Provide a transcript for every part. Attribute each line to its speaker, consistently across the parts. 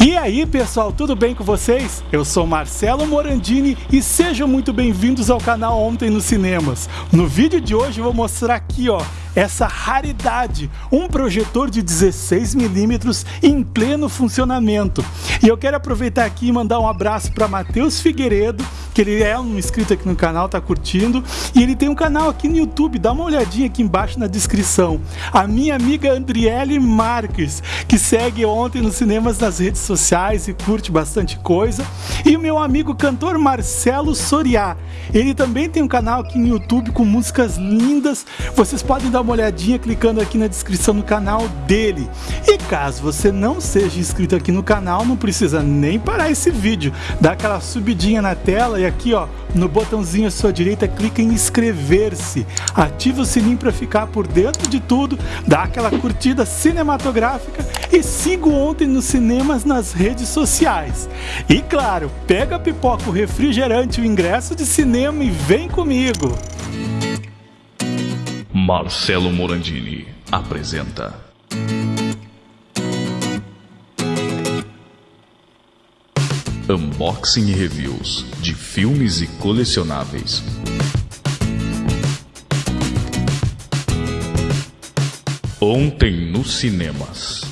Speaker 1: E aí pessoal, tudo bem com vocês? Eu sou Marcelo Morandini e sejam muito bem-vindos ao canal Ontem nos Cinemas. No vídeo de hoje eu vou mostrar aqui ó, essa raridade, um projetor de 16mm em pleno funcionamento. E eu quero aproveitar aqui e mandar um abraço para Matheus Figueiredo, que ele é um inscrito aqui no canal, tá curtindo, e ele tem um canal aqui no YouTube, dá uma olhadinha aqui embaixo na descrição. A minha amiga Andriele Marques, que segue ontem nos cinemas nas redes sociais e curte bastante coisa, e o meu amigo cantor Marcelo Soriá. Ele também tem um canal aqui no YouTube com músicas lindas. Vocês podem dar uma olhadinha clicando aqui na descrição do canal dele. E caso você não seja inscrito aqui no canal, não precisa nem parar esse vídeo. Dá aquela subidinha na tela e aqui ó, no botãozinho à sua direita, clica em inscrever-se. Ativa o sininho para ficar por dentro de tudo, dá aquela curtida cinematográfica e siga ontem nos cinemas nas redes sociais. E claro, pega a pipoca, o refrigerante, o ingresso de cinema e vem comigo!
Speaker 2: Marcelo Morandini apresenta. Unboxing e reviews de filmes e colecionáveis. Ontem nos cinemas.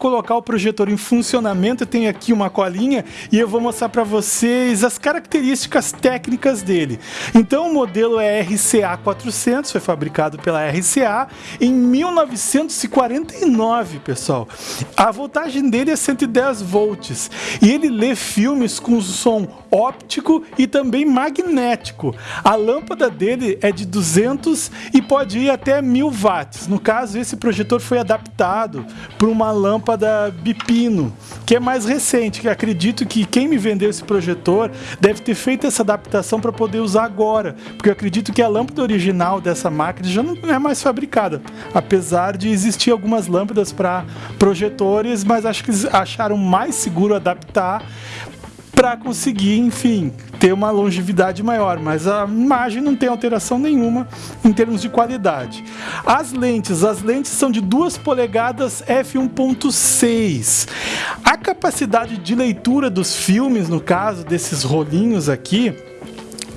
Speaker 1: Colocar o projetor em funcionamento, eu tenho aqui uma colinha e eu vou mostrar para vocês as características técnicas dele. Então o modelo é RCA 400, foi fabricado pela RCA em 1949, pessoal. A voltagem dele é 110 volts e ele lê filmes com som óptico e também magnético. A lâmpada dele é de 200 e pode ir até 1000 watts. No caso, esse projetor foi adaptado para uma lâmpada Bipino, que é mais recente, que acredito que quem me vendeu esse projetor deve ter feito essa adaptação para poder usar agora, porque eu acredito que a lâmpada original dessa máquina já não é mais fabricada, apesar de existir algumas lâmpadas para projetores, mas acho que eles acharam mais seguro adaptar para conseguir, enfim, ter uma longevidade maior, mas a imagem não tem alteração nenhuma em termos de qualidade. As lentes, as lentes são de 2 polegadas f1.6. A capacidade de leitura dos filmes, no caso desses rolinhos aqui,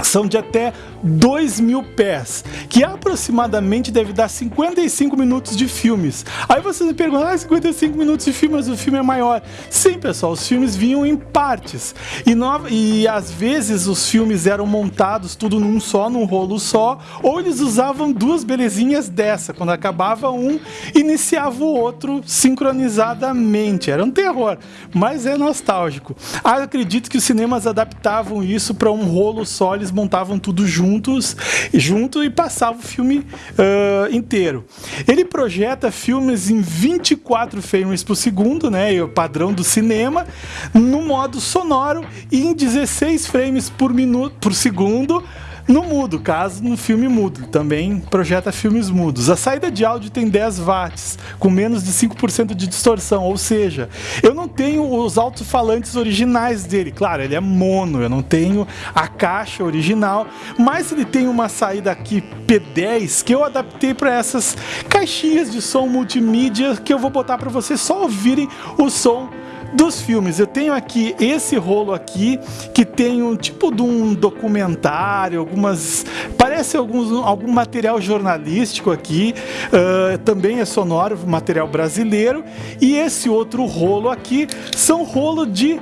Speaker 1: são de até 2 mil pés, que aproximadamente deve dar 55 minutos de filmes. Aí você me pergunta, ah, 55 minutos de filme, mas o filme é maior. Sim, pessoal, os filmes vinham em partes. E, no, e às vezes os filmes eram montados tudo num só, num rolo só, ou eles usavam duas belezinhas dessa. Quando acabava um, iniciava o outro sincronizadamente. Era um terror, mas é nostálgico. Ah, acredito que os cinemas adaptavam isso para um rolo só, eles montavam tudo junto juntos, junto e passava o filme uh, inteiro. Ele projeta filmes em 24 frames por segundo, né, o padrão do cinema, no modo sonoro e em 16 frames por minuto por segundo no mudo, caso no filme mudo. Também projeta filmes mudos. A saída de áudio tem 10 watts, com menos de 5% de distorção, ou seja, eu não tenho os alto-falantes originais dele. Claro, ele é mono, eu não tenho a caixa original, mas ele tem uma saída aqui P10 que eu adaptei para essas caixinhas de som multimídia que eu vou botar para vocês só ouvirem o som dos filmes. Eu tenho aqui esse rolo aqui que tem um tipo de um documentário, algumas parece alguns, algum material jornalístico aqui, uh, também é sonoro, material brasileiro. E esse outro rolo aqui são rolo de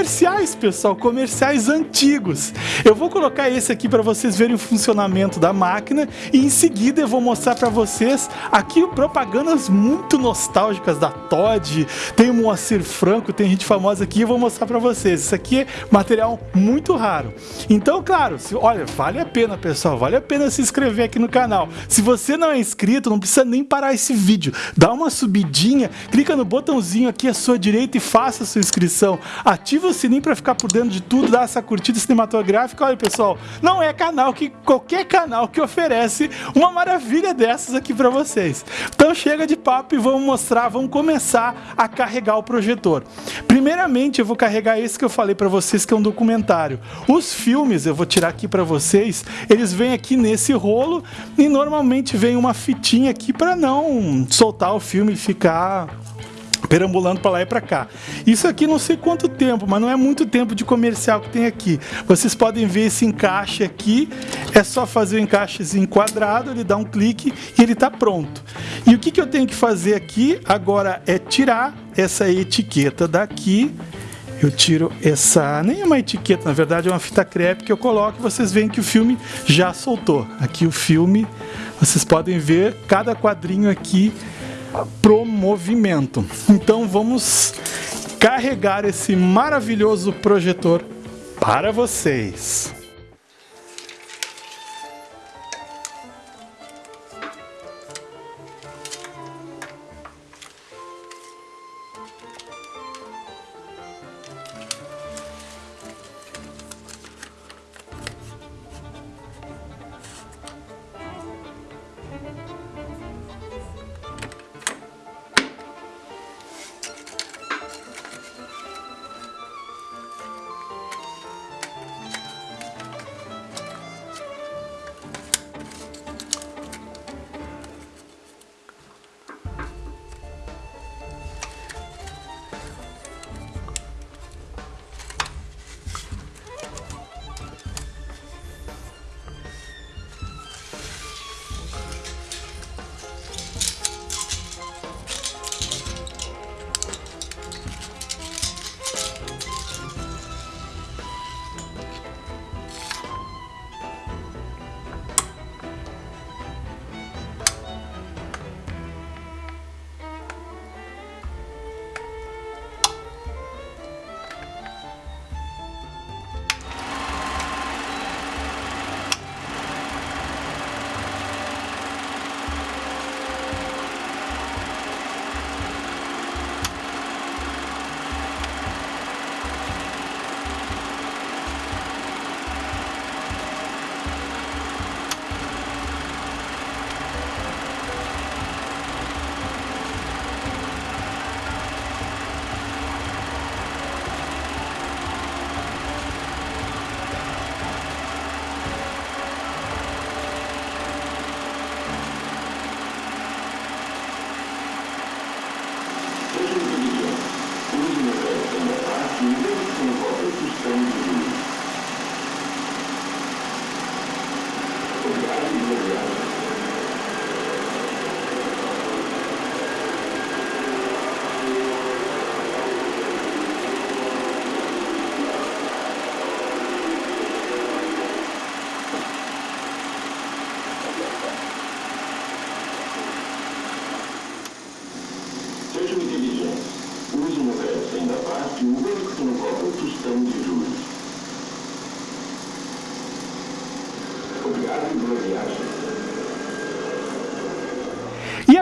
Speaker 1: comerciais, pessoal, comerciais antigos. Eu vou colocar esse aqui para vocês verem o funcionamento da máquina e em seguida eu vou mostrar para vocês aqui propagandas muito nostálgicas da Todd, tem Moacir Franco, tem gente famosa aqui, eu vou mostrar para vocês. Isso aqui é material muito raro. Então, claro, se, olha, vale a pena, pessoal, vale a pena se inscrever aqui no canal. Se você não é inscrito, não precisa nem parar esse vídeo. Dá uma subidinha, clica no botãozinho aqui à sua direita e faça a sua inscrição ativa o sininho para ficar por dentro de tudo, dá essa curtida cinematográfica. Olha, pessoal, não é canal que qualquer canal que oferece uma maravilha dessas aqui para vocês. Então chega de papo e vamos mostrar, vamos começar a carregar o projetor. Primeiramente, eu vou carregar esse que eu falei para vocês que é um documentário. Os filmes, eu vou tirar aqui para vocês, eles vêm aqui nesse rolo e normalmente vem uma fitinha aqui para não soltar o filme e ficar perambulando para lá e para cá. Isso aqui não sei quanto tempo, mas não é muito tempo de comercial que tem aqui. Vocês podem ver esse encaixe aqui, é só fazer o encaixezinho quadrado, ele dá um clique e ele está pronto. E o que, que eu tenho que fazer aqui agora é tirar essa etiqueta daqui, eu tiro essa, nem é uma etiqueta, na verdade é uma fita crepe que eu coloco e vocês veem que o filme já soltou. Aqui o filme, vocês podem ver cada quadrinho aqui pro movimento. Então vamos carregar esse maravilhoso projetor para vocês.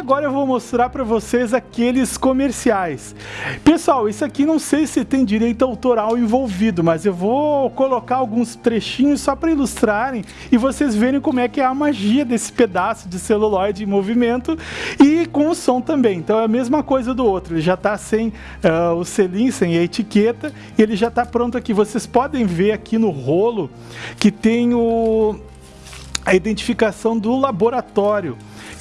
Speaker 1: Agora eu vou mostrar para vocês aqueles comerciais. Pessoal, isso aqui não sei se tem direito autoral envolvido, mas eu vou colocar alguns trechinhos só para ilustrarem e vocês verem como é que é a magia desse pedaço de celuloide em movimento e com o som também. Então é a mesma coisa do outro, ele já está sem uh, o selim, sem a etiqueta e ele já está pronto aqui. Vocês podem ver aqui no rolo que tem o, a identificação do laboratório,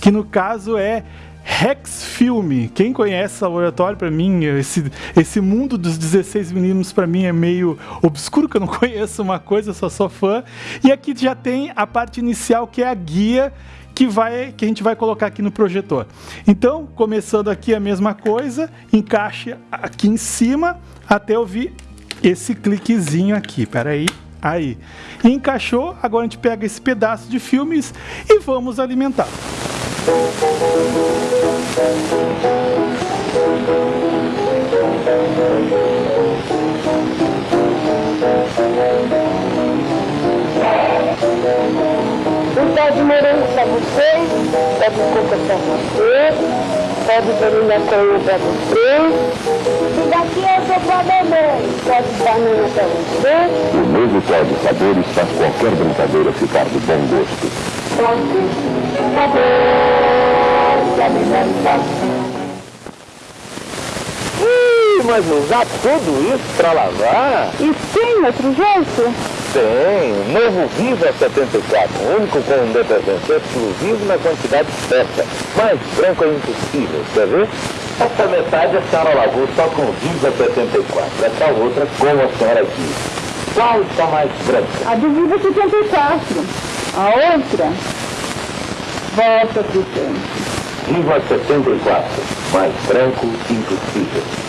Speaker 1: que no caso é Rex Film. Quem conhece esse laboratório, para mim, esse, esse mundo dos 16 meninos, para mim, é meio obscuro, que eu não conheço uma coisa, só sou fã. E aqui já tem a parte inicial, que é a guia que, vai, que a gente vai colocar aqui no projetor. Então, começando aqui a mesma coisa, encaixe aqui em cima até ouvir esse cliquezinho aqui. Peraí. Aí. Encaixou, agora a gente pega esse pedaço de filmes e vamos alimentar.
Speaker 3: Um pé de morango para vocês, pé de coco para vocês, pé de baunilha coelho para vocês. E daqui eu sou para mamãe, pé de banana para vocês.
Speaker 4: O novo de sabores faz qualquer brincadeira ficar de bom gosto.
Speaker 5: Ih, mas usar tudo isso pra lavar?
Speaker 3: E tem outro jeito?
Speaker 5: Tem. Novo Viva 74, único com um detergente exclusivo na quantidade certa. Mais branco é impossível, quer ver? Essa metade a senhora lavou só com Viva 74. Essa outra com a senhora aqui. Qual está mais branca?
Speaker 3: A do Viva 74. A outra, volta pro tempo.
Speaker 5: Viva 74, mais branco impossível.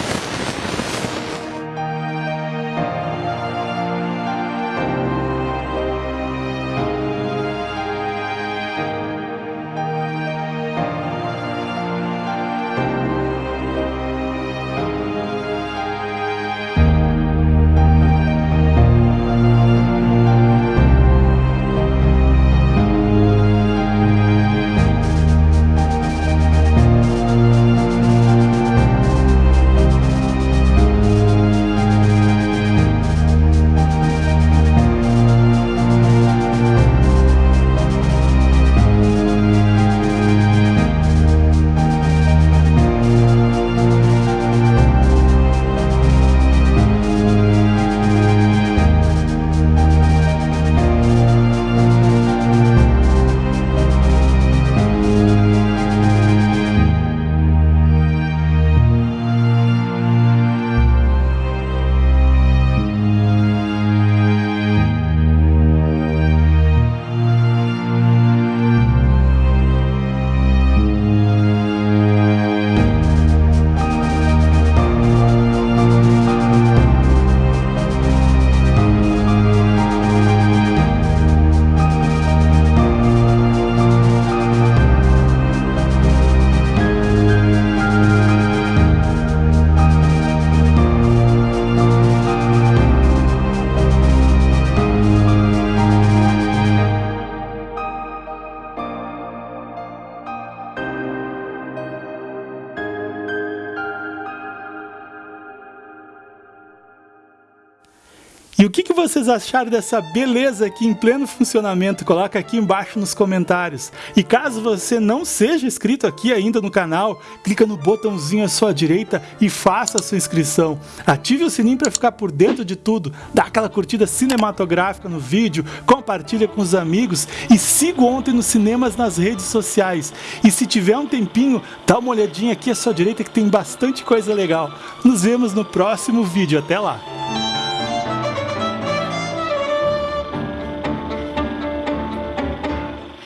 Speaker 1: Vocês acharam dessa beleza aqui em pleno funcionamento? Coloca aqui embaixo nos comentários. E caso você não seja inscrito aqui ainda no canal, clica no botãozinho à sua direita e faça a sua inscrição. Ative o sininho para ficar por dentro de tudo, dá aquela curtida cinematográfica no vídeo, compartilha com os amigos e siga ontem nos cinemas nas redes sociais. E se tiver um tempinho, dá uma olhadinha aqui à sua direita que tem bastante coisa legal. Nos vemos no próximo vídeo. Até lá!